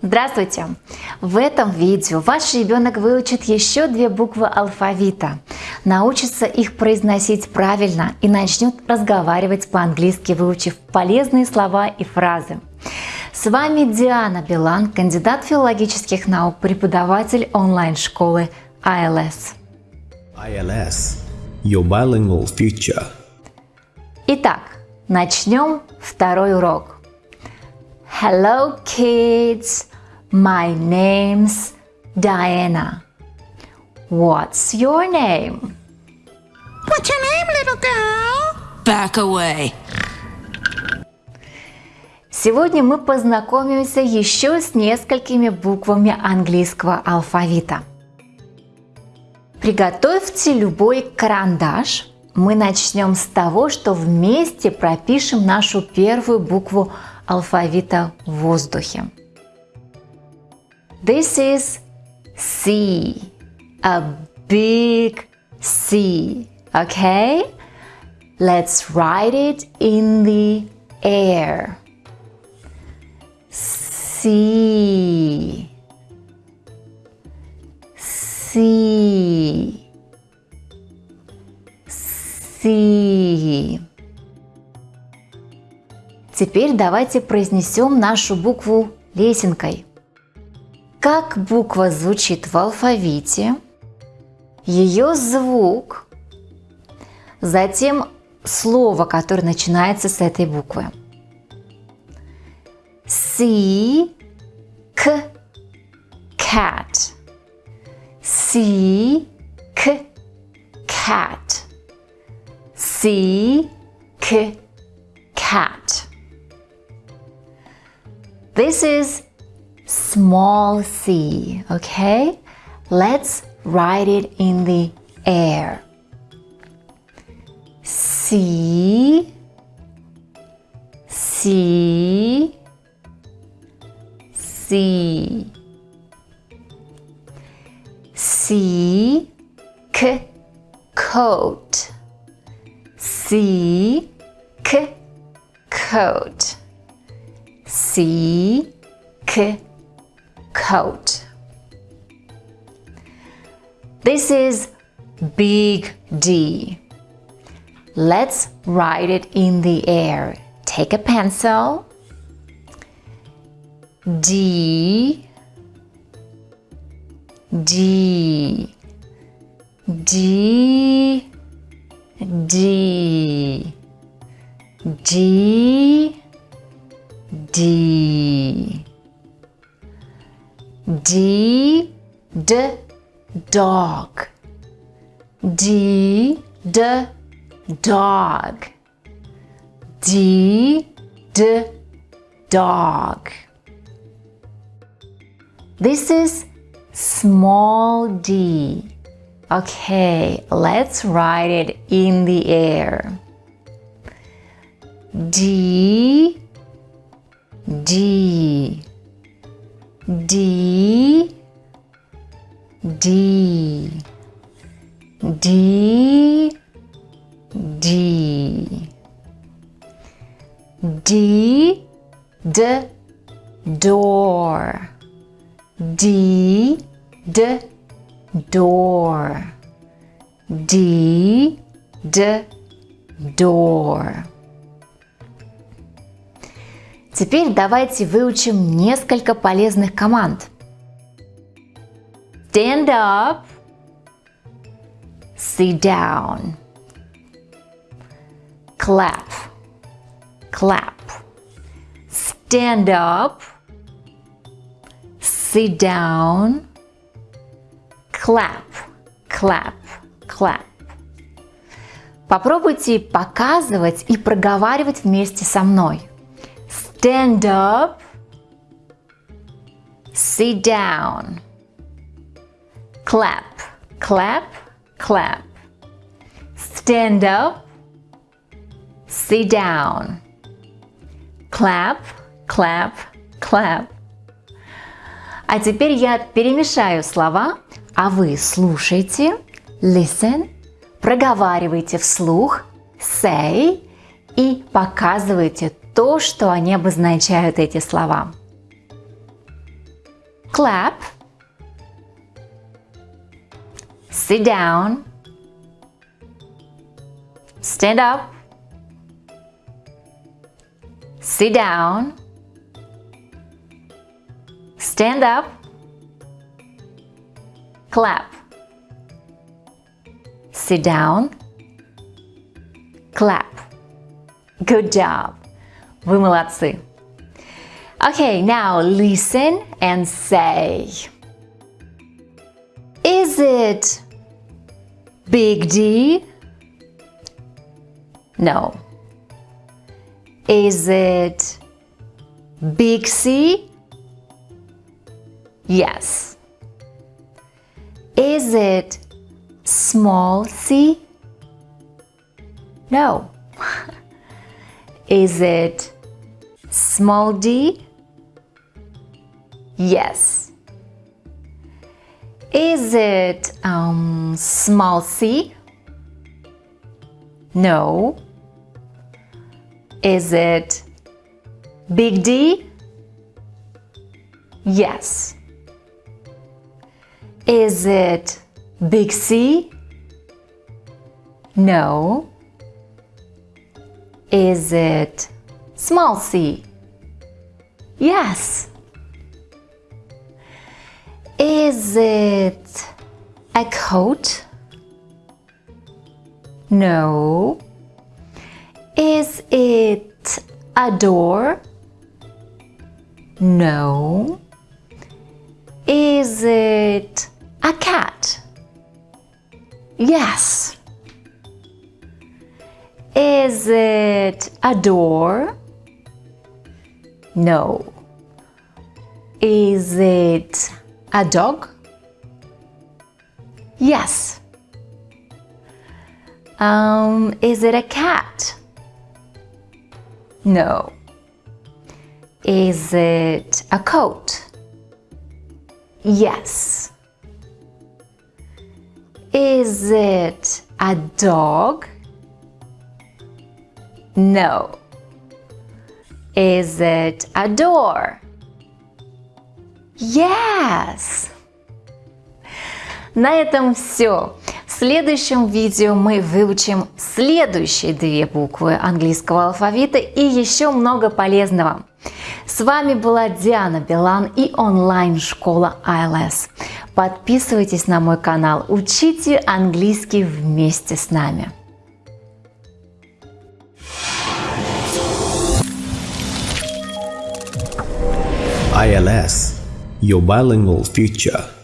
Здравствуйте! В этом видео ваш ребенок выучит еще две буквы алфавита, научится их произносить правильно и начнет разговаривать по-английски, выучив полезные слова и фразы. С вами Диана Билан, кандидат филологических наук, преподаватель онлайн-школы ILS. ILS – Your Bilingual Future. Итак, начнем второй урок. Hello kids, my name's Diana. What's your name? What's your name, little girl? Back away. Сегодня мы познакомимся еще с несколькими буквами английского алфавита. Приготовьте любой карандаш. Мы начнем с того, что вместе пропишем нашу первую букву алфавита в воздухе. This is C, a big C, okay? Let's write it in the air. C, C, C. Теперь давайте произнесем нашу букву лесенкой. Как буква звучит в алфавите, ее звук, затем слово, которое начинается с этой буквы. C, К, cat. C, К, cat. C, K, cat. This is small c, okay? Let's write it in the air. C, C, C, C, K, coat. C, K, coat. C, K, coat. This is big D. Let's write it in the air. Take a pencil. D, D, D, D, D, D. D, D, dog. D, D, dog. D, D, dog. This is small d. Okay, let's write it in the air. D, D, D, D, D, D, D, D, door, D, D, door, D, D, door. Теперь давайте выучим несколько полезных команд. Stand up, sit down, clap, clap. Stand up, sit down, clap, clap, clap. Попробуйте показывать и проговаривать вместе со мной. Stand up, sit down, clap, clap, clap. Stand up, sit down, clap, clap, clap. А теперь я перемешаю слова, а вы слушайте, listen, проговаривайте вслух, say и показывайте то, что они обозначают эти слова. clap, sit down, stand up, sit down, stand up, clap, sit down, clap. Good job. Вы молодцы. Okay, now listen and say. Is it Big D? No. Is it Big C? Yes. Is it small c? No. Is it small d? Yes. Is it um, small c? No. Is it big D? Yes. Is it big C? No. Is it small c? Yes. Is it a coat? No. Is it a door? No. Is it a cat? Yes. Is it a door? No. Is it a dog? Yes. Um, is it a cat? No. Is it a coat? Yes. Is it a dog? No. Is it a door? Yes. На этом все. В следующем видео мы выучим следующие две буквы английского алфавита и еще много полезного. С вами была Диана Билан и онлайн-школа ILS. Подписывайтесь на мой канал, учите английский вместе с нами. ILS, your bilingual future.